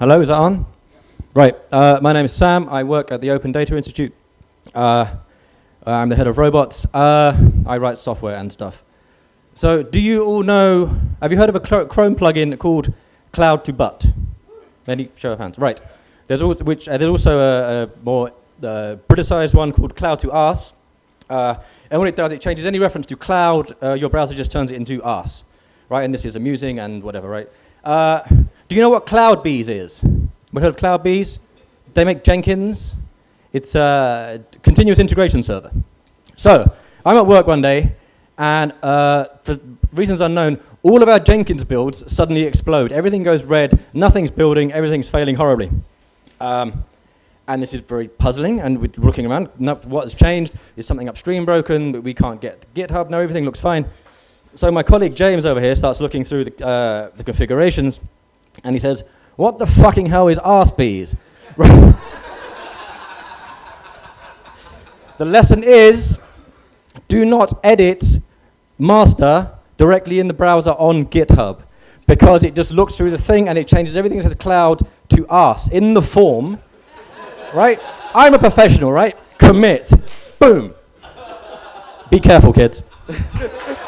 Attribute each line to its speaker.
Speaker 1: Hello, is that on? Right. Uh, my name is Sam. I work at the Open Data Institute. Uh, I'm the head of robots. Uh, I write software and stuff. So, do you all know? Have you heard of a Chrome plugin called Cloud to Butt? Any show of hands? Right. There's also, which, uh, there's also a, a more uh, Briticized one called Cloud to Arse. Uh, and what it does, it changes any reference to cloud. your browser just turns it into arse, right? And this is amusing and whatever, right? Do you know what CloudBees is? We heard of CloudBees? They make Jenkins. It's a continuous integration server. So I'm at work one day, and uh, for reasons unknown, all of our Jenkins builds suddenly explode. Everything goes red, nothing's building, everything's failing horribly. Um, and this is very puzzling, and we're looking around. No, what has changed? Is something upstream broken? We can't get GitHub. No, everything looks fine. So my colleague James over here starts looking through the, uh, the configurations, and he says, what the fucking hell is arsebees? the lesson is do not edit master directly in the browser on GitHub because it just looks through the thing and it changes everything that says cloud to us in the form, right? I'm a professional, right? Commit. Boom. Be careful, kids.